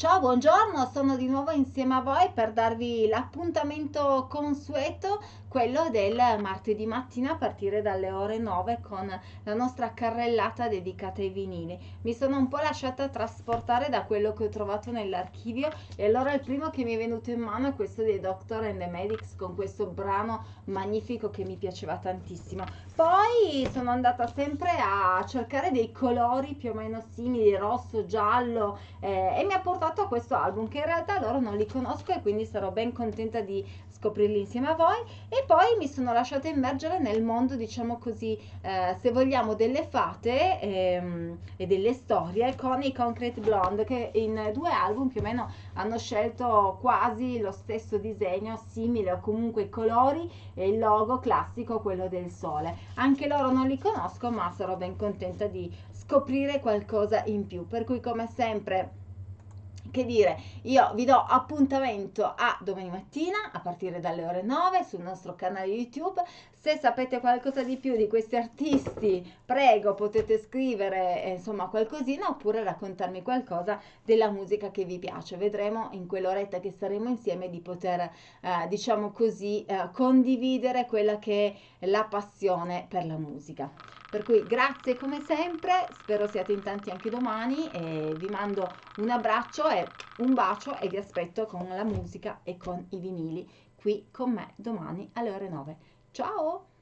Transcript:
Ciao, buongiorno, sono di nuovo insieme a voi per darvi l'appuntamento consueto, quello del martedì mattina a partire dalle ore 9 con la nostra carrellata dedicata ai vinili. Mi sono un po' lasciata trasportare da quello che ho trovato nell'archivio e allora il primo che mi è venuto in mano è questo dei Doctor and the Medics con questo brano magnifico che mi piaceva tantissimo. Poi sono andata sempre a cercare dei colori più o meno simili, rosso, giallo eh, e mi ha portato fatto questo album che in realtà loro non li conosco e quindi sarò ben contenta di scoprirli insieme a voi. E poi mi sono lasciata immergere nel mondo diciamo così eh, se vogliamo delle fate ehm, e delle storie con i Concrete Blonde che in due album più o meno hanno scelto quasi lo stesso disegno simile o comunque i colori e il logo classico quello del sole. Anche loro non li conosco ma sarò ben contenta di scoprire qualcosa in più. Per cui come sempre che dire, io vi do appuntamento a domani mattina a partire dalle ore 9 sul nostro canale YouTube. Se sapete qualcosa di più di questi artisti, prego, potete scrivere eh, insomma qualcosina oppure raccontarmi qualcosa della musica che vi piace. Vedremo in quell'oretta che saremo insieme di poter, eh, diciamo così, eh, condividere quella che è la passione per la musica. Per cui grazie come sempre, spero siate in tanti anche domani e vi mando un abbraccio e un bacio e vi aspetto con la musica e con i vinili qui con me domani alle ore 9. Ciao!